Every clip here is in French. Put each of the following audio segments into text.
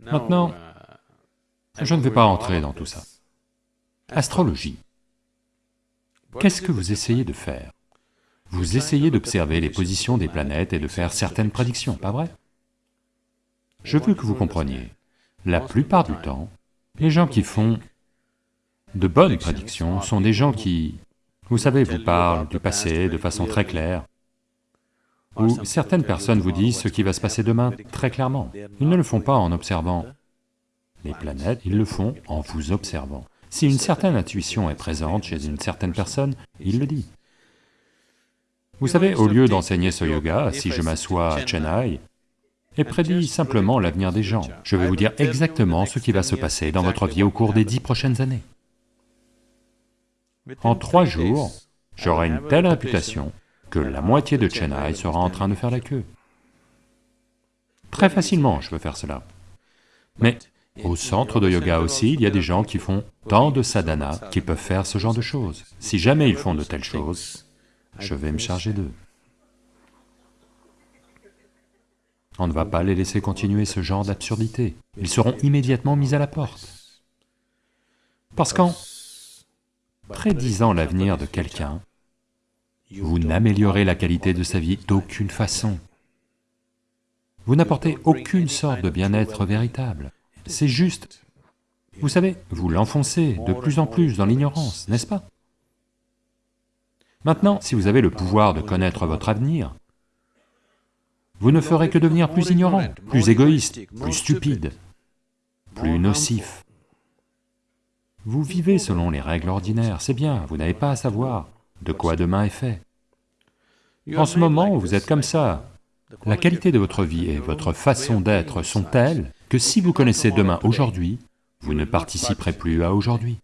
Maintenant, je ne vais pas entrer dans tout ça. Astrologie. Qu'est-ce que vous essayez de faire? Vous essayez d'observer les positions des planètes et de faire certaines prédictions, pas vrai? Je veux que vous compreniez, la plupart du temps, les gens qui font de bonnes prédictions sont des gens qui, vous savez, vous parlent du passé de façon très claire, ou certaines personnes vous disent ce qui va se passer demain très clairement. Ils ne le font pas en observant les planètes, ils le font en vous observant. Si une certaine intuition est présente chez une certaine personne, il le dit. Vous savez, au lieu d'enseigner ce yoga, si je m'assois à Chennai et prédis simplement l'avenir des gens, je vais vous dire exactement ce qui va se passer dans votre vie au cours des dix prochaines années. En trois jours, j'aurai une telle réputation que la moitié de Chennai sera en train de faire la queue. Très facilement, je peux faire cela. Mais au centre de yoga aussi, il y a des gens qui font tant de sadhana qu'ils peuvent faire ce genre de choses. Si jamais ils font de telles choses, je vais me charger d'eux. On ne va pas les laisser continuer ce genre d'absurdité. Ils seront immédiatement mis à la porte. Parce qu'en prédisant l'avenir de quelqu'un, vous n'améliorez la qualité de sa vie d'aucune façon. Vous n'apportez aucune sorte de bien-être véritable. C'est juste, vous savez, vous l'enfoncez de plus en plus dans l'ignorance, n'est-ce pas? Maintenant, si vous avez le pouvoir de connaître votre avenir, vous ne ferez que devenir plus ignorant, plus égoïste, plus stupide, plus nocif. Vous vivez selon les règles ordinaires, c'est bien, vous n'avez pas à savoir de quoi demain est fait. En ce moment, vous êtes comme ça. La qualité de votre vie et votre façon d'être sont telles que si vous connaissez demain aujourd'hui, vous ne participerez plus à aujourd'hui.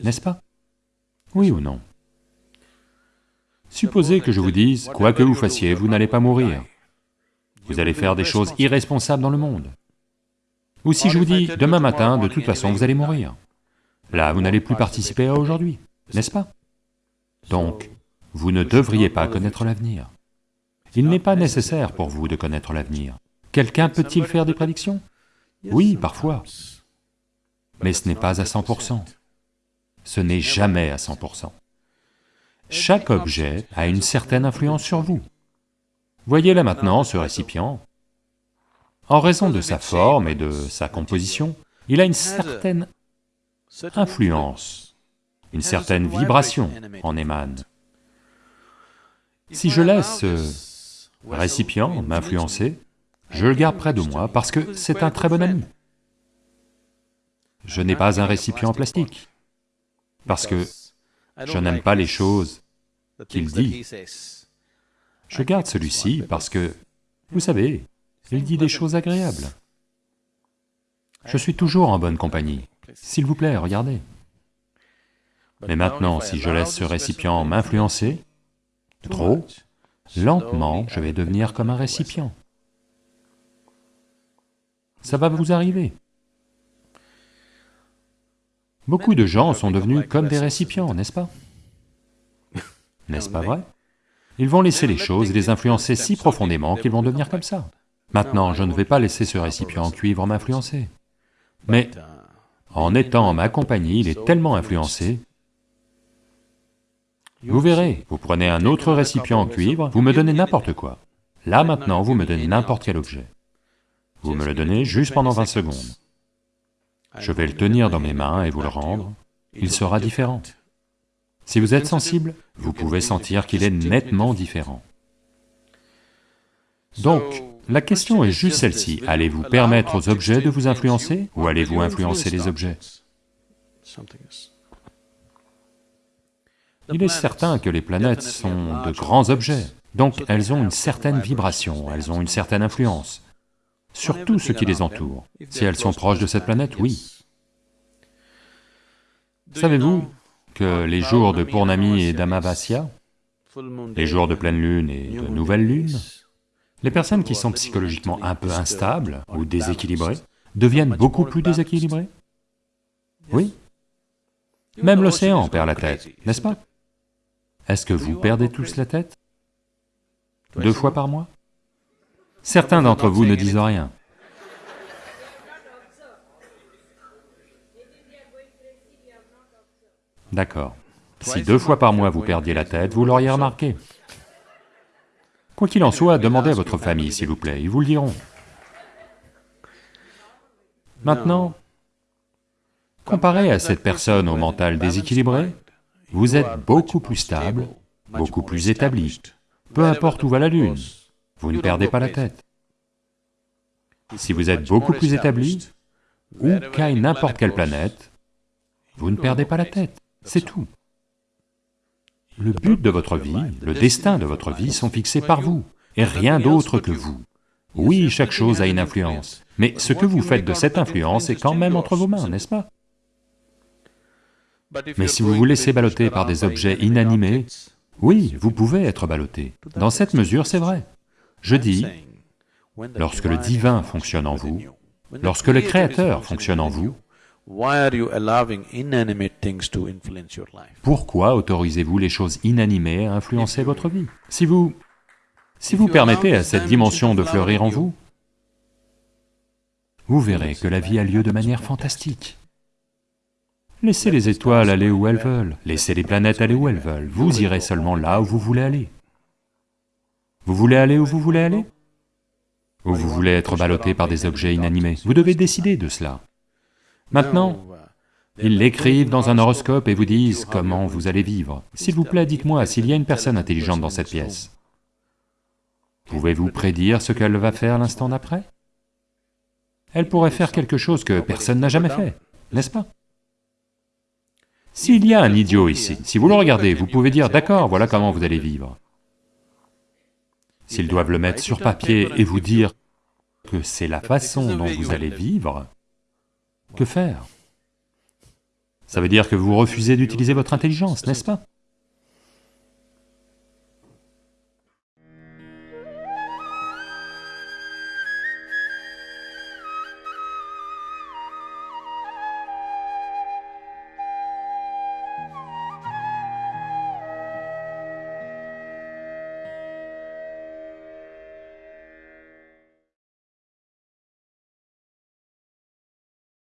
N'est-ce pas? Oui ou non? Supposez que je vous dise, quoi que vous fassiez, vous n'allez pas mourir. Vous allez faire des choses irresponsables dans le monde. Ou si je vous dis, demain matin, de toute façon, vous allez mourir. Là, vous n'allez plus participer à aujourd'hui, n'est-ce pas? Donc, vous ne devriez pas connaître l'avenir. Il n'est pas nécessaire pour vous de connaître l'avenir. Quelqu'un peut-il faire des prédictions? Oui, parfois. Mais ce n'est pas à 100%. Ce n'est jamais à 100%. Chaque objet a une certaine influence sur vous. Voyez là maintenant ce récipient. En raison de sa forme et de sa composition, il a une certaine influence, une certaine vibration en émane. Si je laisse ce récipient m'influencer, je le garde près de moi parce que c'est un très bon ami. Je n'ai pas un récipient en plastique, parce que je n'aime pas les choses qu'il dit. Je garde celui-ci parce que, vous savez, il dit des choses agréables. Je suis toujours en bonne compagnie. S'il vous plaît, regardez. Mais maintenant, si je laisse ce récipient m'influencer, trop, lentement, je vais devenir comme un récipient ça va vous arriver. Beaucoup de gens sont devenus comme des récipients, n'est-ce pas? N'est-ce pas vrai? Ils vont laisser les choses les influencer si profondément qu'ils vont devenir comme ça. Maintenant, je ne vais pas laisser ce récipient en cuivre m'influencer. Mais en étant en ma compagnie, il est tellement influencé, vous verrez, vous prenez un autre récipient en cuivre, vous me donnez n'importe quoi. Là maintenant, vous me donnez n'importe quel objet. Vous me le donnez juste pendant 20 secondes. Je vais le tenir dans mes mains et vous le rendre, il sera différent. Si vous êtes sensible, vous pouvez sentir qu'il est nettement différent. Donc, la question est juste celle-ci, allez-vous permettre aux objets de vous influencer ou allez-vous influencer les objets? Il est certain que les planètes sont de grands objets, donc elles ont une certaine vibration, elles ont une certaine influence sur tout ce qui les entoure. Si elles sont proches de cette planète, oui. Savez-vous que les jours de Purnami et d'Amavasya, les jours de pleine lune et de nouvelle lune, les personnes qui sont psychologiquement un peu instables ou déséquilibrées deviennent beaucoup plus déséquilibrées? Oui. Même l'océan perd la tête, n'est-ce pas? Est-ce que vous perdez tous la tête? Deux fois par mois? Certains d'entre vous ne disent rien. D'accord. Si deux fois par mois vous perdiez la tête, vous l'auriez remarqué. Quoi qu'il en soit, demandez à votre famille, s'il vous plaît, ils vous le diront. Maintenant, comparé à cette personne au mental déséquilibré, vous êtes beaucoup plus stable, beaucoup plus établi. Peu importe où va la Lune, vous ne perdez pas la tête. Si vous êtes beaucoup plus établi, où qu'aille n'importe quelle planète, vous ne perdez pas la tête, c'est tout. Le but de votre vie, le destin de votre vie sont fixés par vous, et rien d'autre que vous. Oui, chaque chose a une influence, mais ce que vous faites de cette influence est quand même entre vos mains, n'est-ce pas? Mais si vous vous laissez balloter par des objets inanimés, oui, vous pouvez être ballotté. Dans cette mesure, c'est vrai. Je dis, lorsque le divin fonctionne en vous, lorsque le Créateur fonctionne en vous, pourquoi autorisez-vous les choses inanimées à influencer votre vie? Si vous... si vous permettez à cette dimension de fleurir en vous, vous verrez que la vie a lieu de manière fantastique. Laissez les étoiles aller où elles veulent, laissez les planètes aller où elles veulent, vous irez seulement là où vous voulez aller. Vous voulez aller où vous voulez aller? Ou vous voulez être ballotté par des objets inanimés Vous devez décider de cela. Maintenant, ils l'écrivent dans un horoscope et vous disent comment vous allez vivre. S'il vous plaît, dites-moi s'il y a une personne intelligente dans cette pièce. Pouvez-vous prédire ce qu'elle va faire l'instant d'après? Elle pourrait faire quelque chose que personne n'a jamais fait, n'est-ce pas? S'il y a un idiot ici, si vous le regardez, vous pouvez dire, d'accord, voilà comment vous allez vivre. S'ils doivent le mettre sur papier et vous dire que c'est la façon dont vous allez vivre, que faire? Ça veut dire que vous refusez d'utiliser votre intelligence, n'est-ce pas?